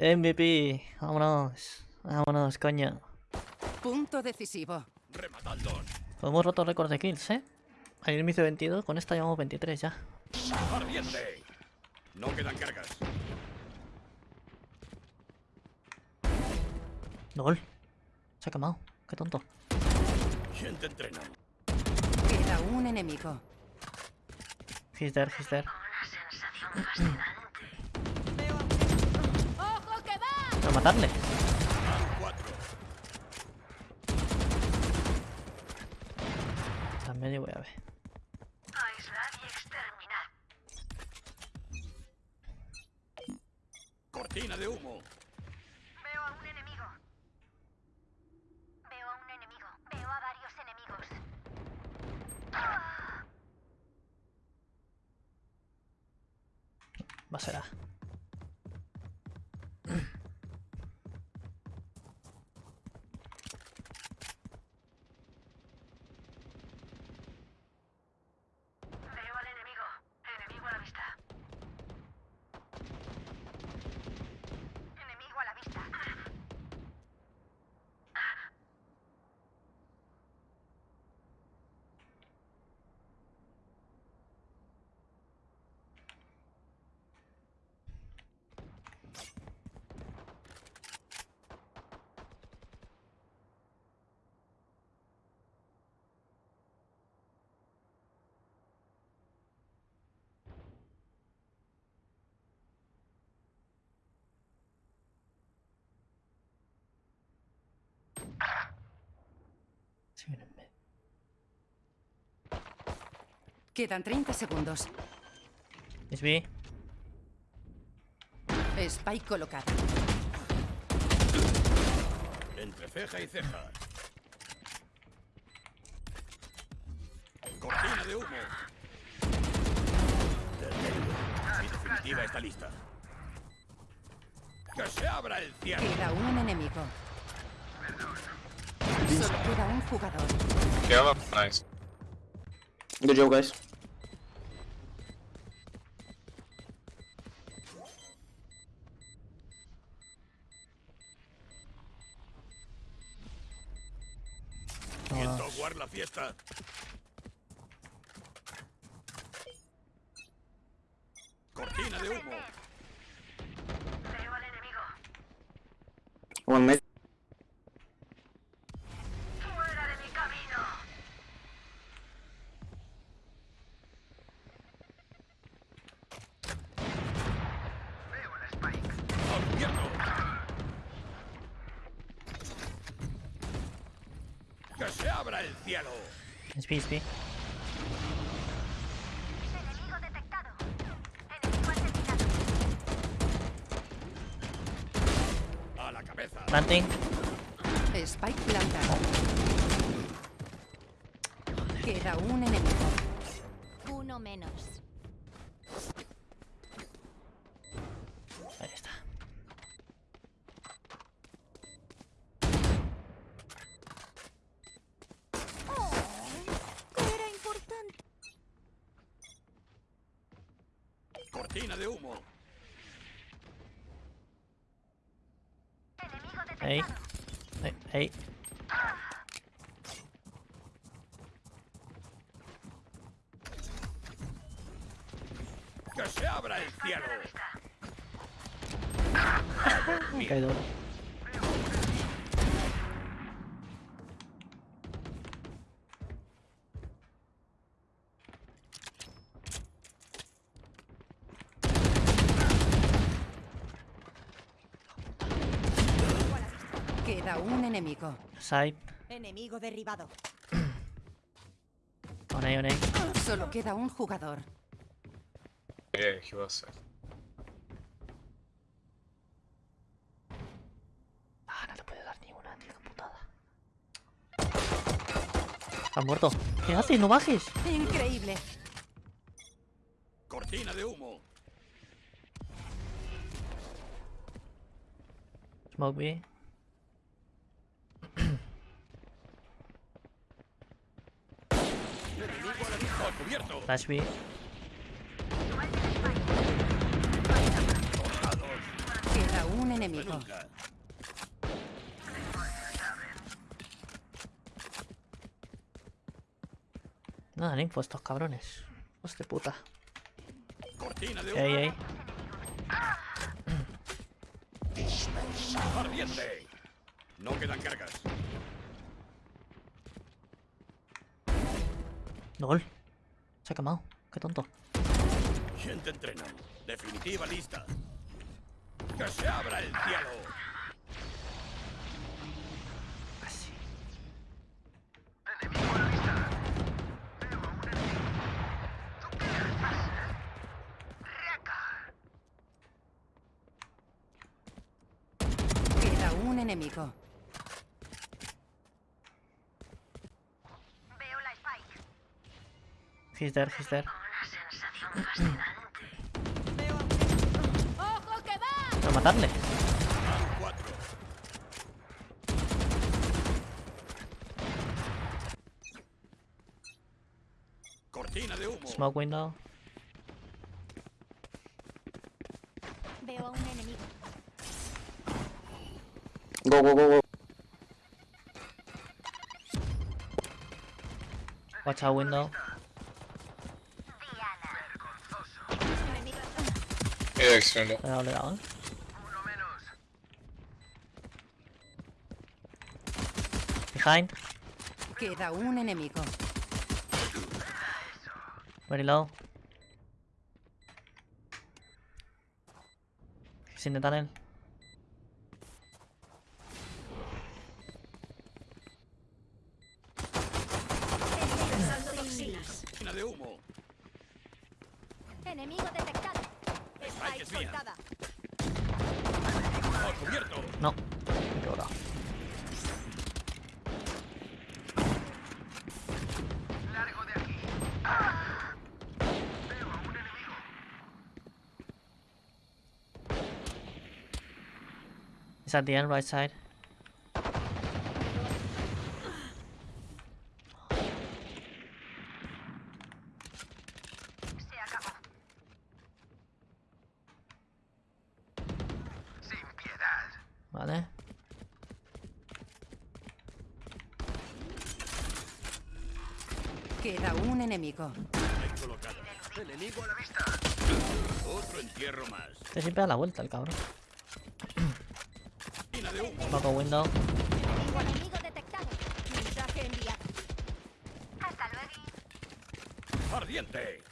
MVP. Vámonos. Vámonos, coño. Punto decisivo. Rematadlos. Hemos roto récord de kills, ¿eh? Ayer me hice 22, con esta llevamos 23 ya. Ardiente. No quedan cargas. LOL. Se ha quemado. Qué tonto. ¿Quién te entrena? Queda un enemigo. He's there, he's there. A matarle. En medio voy a ver. Aislar y exterminar. Cortina de humo. Veo a un enemigo. Veo a un enemigo. Veo a varios enemigos. Va a ser A. Veo al enemigo. Enemigo a la vista. Enemigo a la vista. Quedan 30 segundos. Es B. Spike colocado. Entre ceja y ceja. Cortina de humo. Mi definitiva está lista. ¡Que se abra el cielo! Queda un enemigo. Solo queda un jugador. Yellow, nice. Good job, guys. ¿Quién tocar la fiesta? Cortina de humo. Veo al enemigo. One mid. Cielo! Es B. Enemigo detectado. Enemigo asesinado. ¡A la cabeza! Planting. Spike plantado. Queda un enemigo. Uno menos. Ahí está. Era importante. Cortina de humo. Ahí. Ahí. Ahí. ¡Que se abra el cielo! Caído. Queda un enemigo. Side. Enemigo derribado. On A, on A. Solo queda un jugador. Yeah, he was. Ah, no le puede dar ni una, tío, qué putada. ¿Has muerto? ¿Qué haces? ¡No bajes! Increíble. Cortina de humo. Smoke B. Enemigo a la vista. ¡Al cubierto! Flash B. Queda un enemigo. No dan info estos cabrones. Hostia puta. Cortina de humo. Ey, ey. No quedan cargas. Gol. Se ha quemado. Qué tonto. ¿Quién te entrena? Definitiva lista. ¡Que se abra el cielo! Así. Queda un enemigo. Veo la Spike. He's there, he's there. ¡Ojo que va! Quiero matarle. Cortina de humo. Smoke window. Veo a un enemigo. Go, go, go, go. Watch out window. Eh. Behind. Queda un enemigo. Very low. He's in the tunnel. Cortina de humo. Enemigo detectado. Spike Spike es mía. soltada. ¡Al cubierto! No. Me he quebrado. It's at the end, right side. Se acabó. Vale. Queda un enemigo. Ahí colocada. Enemigo a la vista. Otro entierro más. Este siempre da la vuelta el cabrón. Smoke window. Enemigo detectado. Mensaje enviado. Hasta luego. Ardiente.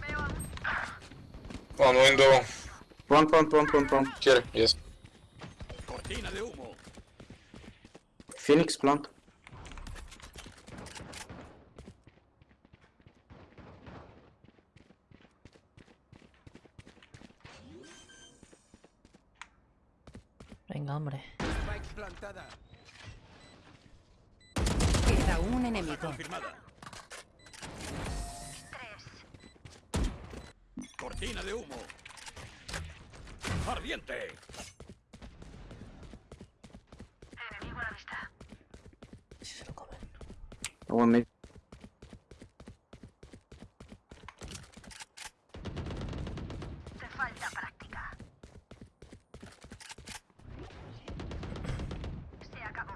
Veo One window. Here, yes. Cortina de humo. Phoenix, plant. Venga, hombre. Spike plantada. Queda un enemigo. Confirmada. Cortina de humo. Ardiente. enemigo a la vista. Si se lo comen. Se acabó.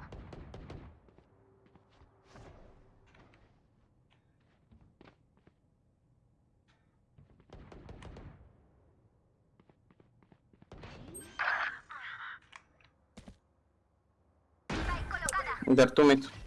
Spike colocada. There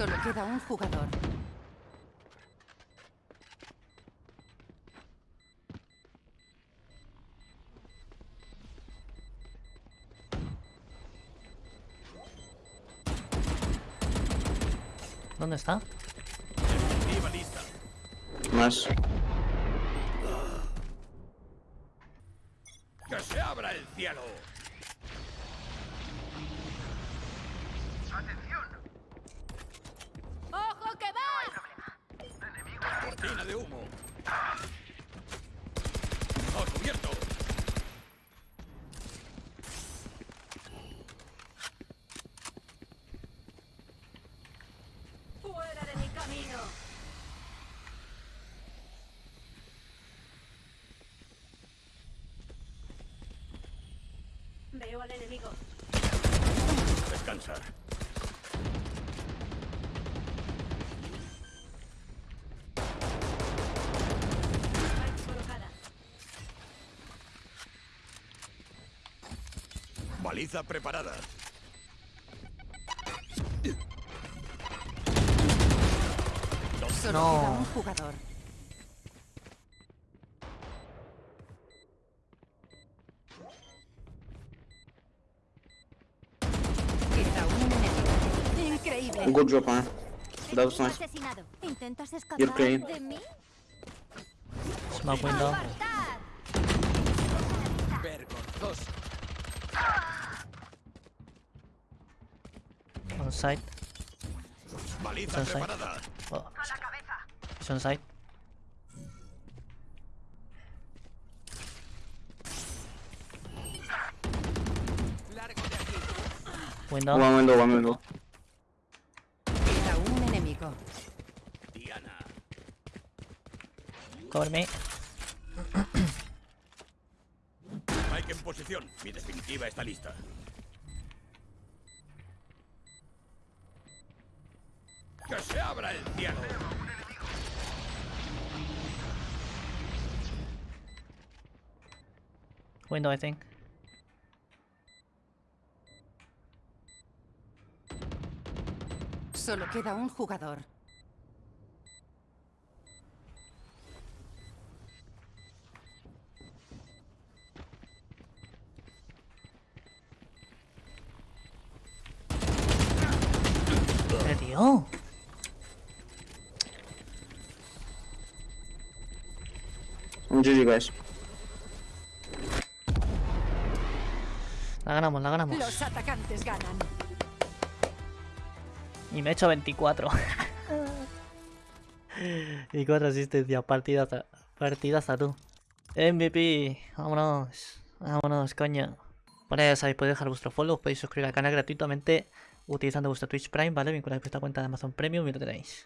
Solo queda un jugador. ¿Dónde está? Nice. ¡Que se abra el el cielo! ¡Ojo que va! ¡Cortina de humo! ¡Oh, cubierto! ¡Fuera de mi camino! Veo al enemigo. Descansa. Spike colocada. Baliza preparada. Solo No. queda un jugador. Queda un enemigo. Increíble. Good job, man. That was nice. Asesinado. ¿Intentas You're clean. escapar de mí? Smoke window. ¡Apartad! Vergonzoso. On site. Baliza Sunshine. preparada. Oh. It's on site. Window. One window, one window. Queda un enemigo. Diana. Cover me. Mike en posición. Mi definitiva está lista. ¡Que se abra el cielo! Window, I think. Solo queda un jugador. ¡Eh, tío! La ganamos, la ganamos. Los atacantes ganan. Y me he hecho 24. y 4 asistencias. Partidaza. Partidaza tú. MVP. Vámonos. Vámonos, coño. Bueno, ya sabéis, podéis dejar vuestro follow. Podéis suscribir al canal gratuitamente utilizando vuestro Twitch Prime, ¿vale? Vinculado a esta cuenta de Amazon Premium y lo tenéis.